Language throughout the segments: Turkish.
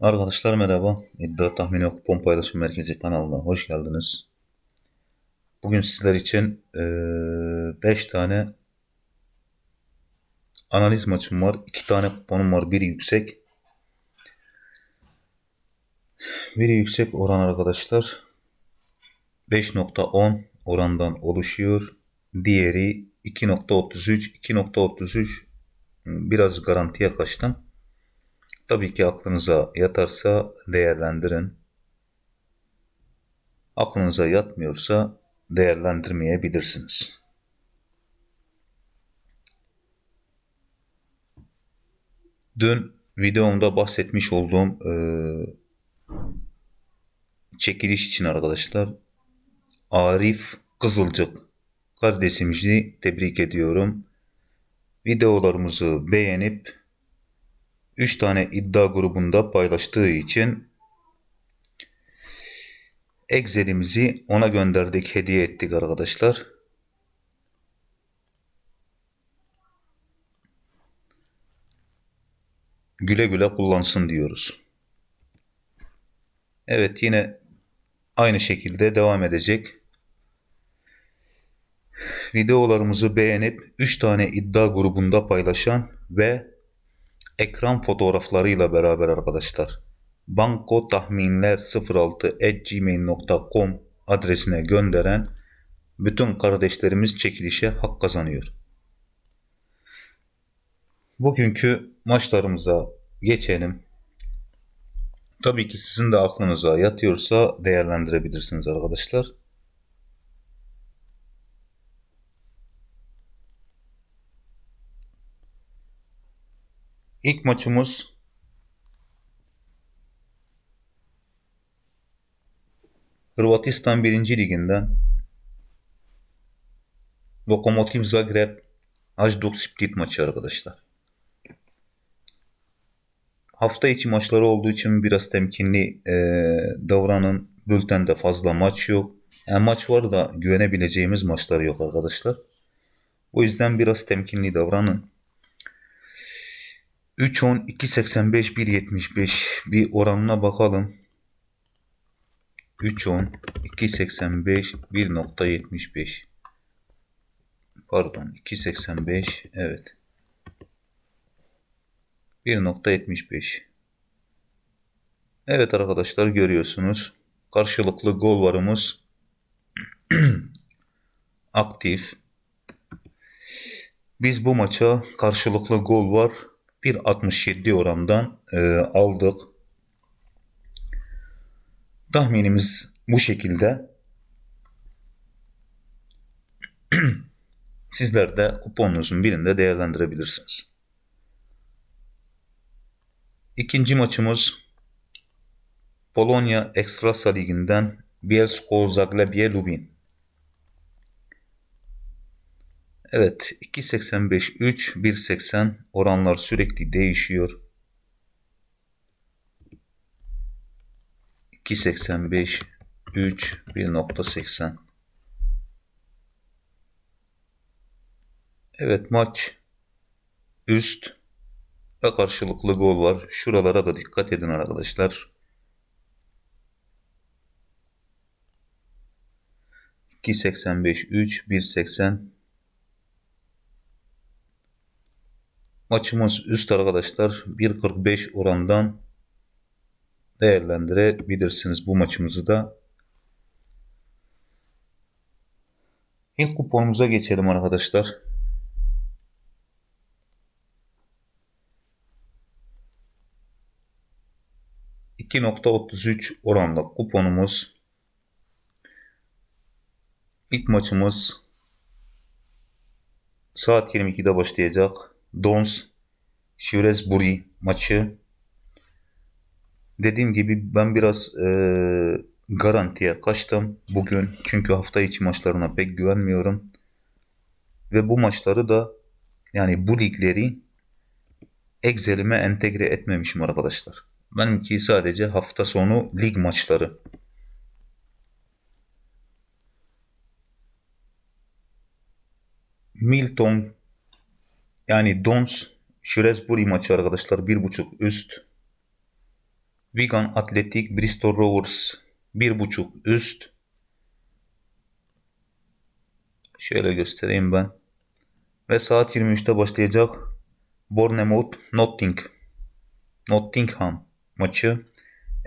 Arkadaşlar merhaba. İddia Tahmini Kupon Paylaşım Merkezi kanalına hoş geldiniz. Bugün sizler için 5 tane analiz maçım var. 2 tane kuponum var. Biri yüksek. Biri yüksek oran arkadaşlar. 5.10 orandan oluşuyor. Diğeri 2.33. 2.33 biraz garantiye kaçtım. Tabii ki aklınıza yatarsa değerlendirin. Aklınıza yatmıyorsa değerlendirmeyebilirsiniz. Dün videomda bahsetmiş olduğum e, çekiliş için arkadaşlar Arif Kızılcık kardeşimizi tebrik ediyorum. Videolarımızı beğenip 3 tane iddia grubunda paylaştığı için Excel'imizi ona gönderdik, hediye ettik arkadaşlar. Güle güle kullansın diyoruz. Evet yine aynı şekilde devam edecek. Videolarımızı beğenip 3 tane iddia grubunda paylaşan ve ekran fotoğraflarıyla beraber arkadaşlar. Banko tahminler 06gmail.com adresine gönderen bütün kardeşlerimiz çekilişe hak kazanıyor. Bugünkü maçlarımıza geçelim. Tabii ki sizin de aklınıza yatıyorsa değerlendirebilirsiniz arkadaşlar. İlk maçımız Hırvatistan 1. Liginden Lokomotiv Zagreb Hajduk Split maçı arkadaşlar. Hafta içi maçları olduğu için biraz temkinli e, davranın. Bültende fazla maç yok. Yani maç var da güvenebileceğimiz maçlar yok arkadaşlar. O yüzden biraz temkinli davranın. 3.10, 2.85, 1.75 bir oranına bakalım. 3.10, 2.85, 1.75 pardon 2.85 evet. 1.75 Evet arkadaşlar görüyorsunuz. Karşılıklı gol varımız aktif. Biz bu maça karşılıklı gol var 1.67 orandan e, aldık. Tahminimiz bu şekilde. Sizler de kuponunuzun birinde değerlendirebilirsiniz. İkinci maçımız Polonya Ekstrasa Ligi'nden Bielsko Zagłębie Lubin. Evet 2.85 3 1.80 oranlar sürekli değişiyor. 2.85 3 1.80 Evet maç üst ve karşılıklı gol var. Şuralara da dikkat edin arkadaşlar. 2.85 3 1.80 Maçımız üst arkadaşlar 1.45 orandan değerlendirebilirsiniz bu maçımızı da. İlk kuponumuza geçelim arkadaşlar. %2.33 oranla kuponumuz. İlk maçımız saat 22'de başlayacak. Dons Shrewsbury maçı. Dediğim gibi ben biraz e, garantiye kaçtım bugün. Çünkü hafta içi maçlarına pek güvenmiyorum. Ve bu maçları da yani bu ligleri Excel'ime entegre etmemişim arkadaşlar. Benimki sadece hafta sonu lig maçları. Milton yani Dons Shrewsbury maçı arkadaşlar bir buçuk üst Wigan Athletic Bristol Rovers 1.5 üst. Şöyle göstereyim ben. Ve saat 23'te başlayacak Bournemouth Notting Nottingham maçı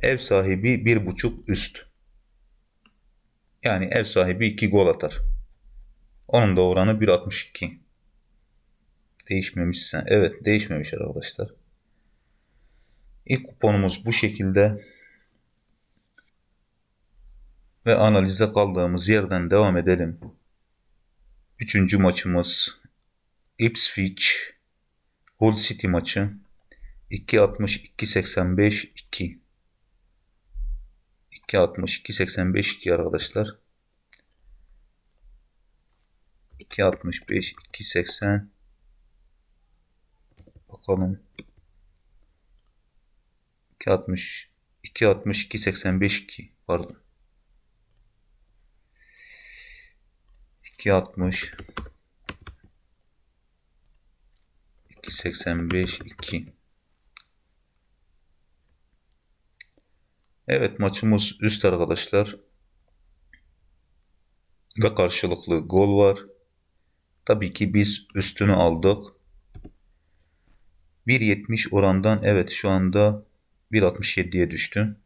ev sahibi 1.5 üst. Yani ev sahibi 2 gol atar. Onun da oranı 1.62. Değişmemişse. Evet değişmemiş arkadaşlar. İlk kuponumuz bu şekilde. Ve analize kaldığımız yerden devam edelim. Üçüncü maçımız Ipswich Hull City maçı. 2.60 2.85 2 2.60 2.85 2 arkadaşlar. 2.65 2.80 Bakalım. 2.60 2.60 2.85 2 pardon. 2.60 2.85 2 Evet maçımız üst arkadaşlar. Ve karşılıklı gol var. Tabii ki biz üstünü aldık. 1.70 orandan evet şu anda 1.67'ye düştü.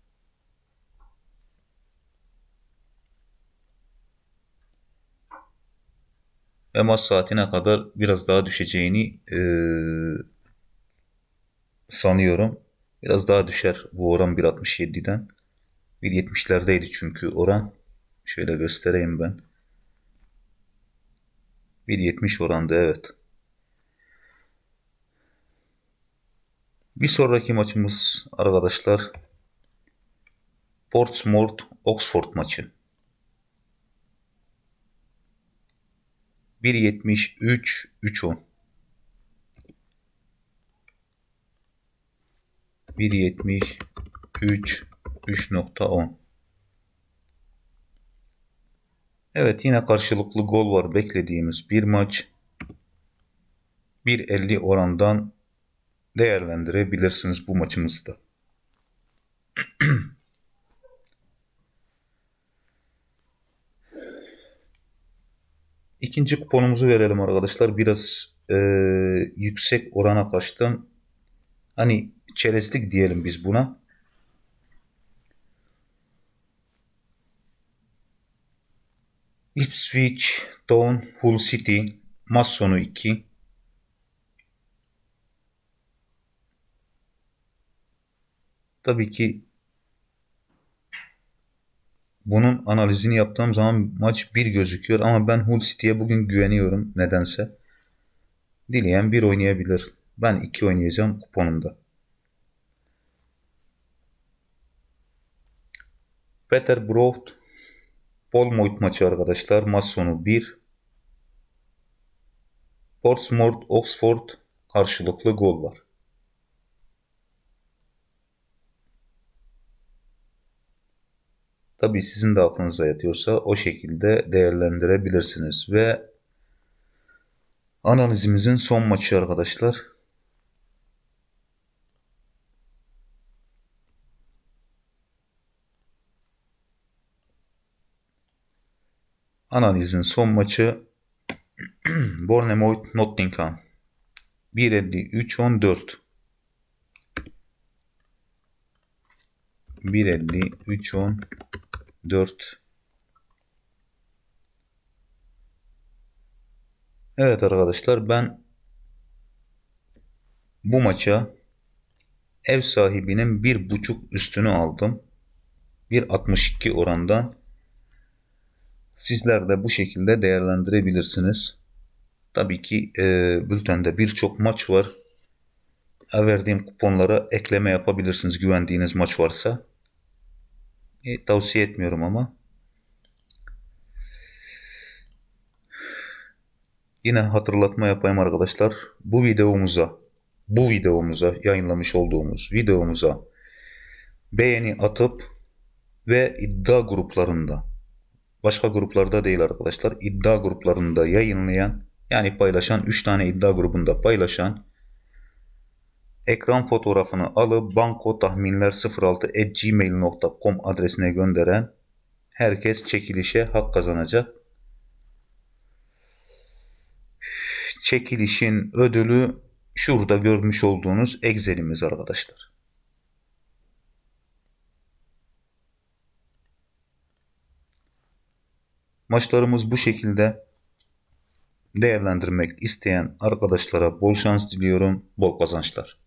Ve maç saatine kadar biraz daha düşeceğini e, sanıyorum. Biraz daha düşer bu oran 1.67'den. 1.70'lerdeydi çünkü oran. Şöyle göstereyim ben. 1.70 oranda evet. Bir sonraki maçımız arkadaşlar Portsmouth Oxford maçı. 1.73 3.10 1.73 3.10 Evet yine karşılıklı gol var beklediğimiz bir maç. 1.50 orandan değerlendirebilirsiniz bu maçımızda. İkinci kuponumuzu verelim arkadaşlar. Biraz e, yüksek orana kaçtım. Hani çerezlik diyelim biz buna. Ipswich Town Hull City maç sonu 2 Tabii ki bunun analizini yaptığım zaman maç bir gözüküyor ama ben Hull City'ye bugün güveniyorum nedense. Dileyen bir oynayabilir. Ben iki oynayacağım kuponumda. Peter Broth Bournemouth maçı arkadaşlar. Maç sonu 1. Portsmouth Oxford karşılıklı gol var. Tabii sizin de aklınıza yatıyorsa o şekilde değerlendirebilirsiniz. Ve analizimizin son maçı arkadaşlar. Analizin son maçı Bournemouth Nottingham 1.53-14 1.53-14 4 Evet arkadaşlar ben bu maça ev sahibinin bir buçuk üstünü aldım. 1.62 orandan. Sizler de bu şekilde değerlendirebilirsiniz. Tabii ki e, bültende birçok maç var. Verdiğim kuponlara ekleme yapabilirsiniz güvendiğiniz maç varsa. E, tavsiye etmiyorum ama. Yine hatırlatma yapayım arkadaşlar. Bu videomuza, bu videomuza yayınlamış olduğumuz videomuza beğeni atıp ve iddia gruplarında başka gruplarda değil arkadaşlar iddia gruplarında yayınlayan yani paylaşan 3 tane iddia grubunda paylaşan ekran fotoğrafını alıp banko tahminler 06 gmail.com adresine gönderen herkes çekilişe hak kazanacak. Çekilişin ödülü şurada görmüş olduğunuz Excel'imiz arkadaşlar. Maçlarımız bu şekilde değerlendirmek isteyen arkadaşlara bol şans diliyorum, bol kazançlar.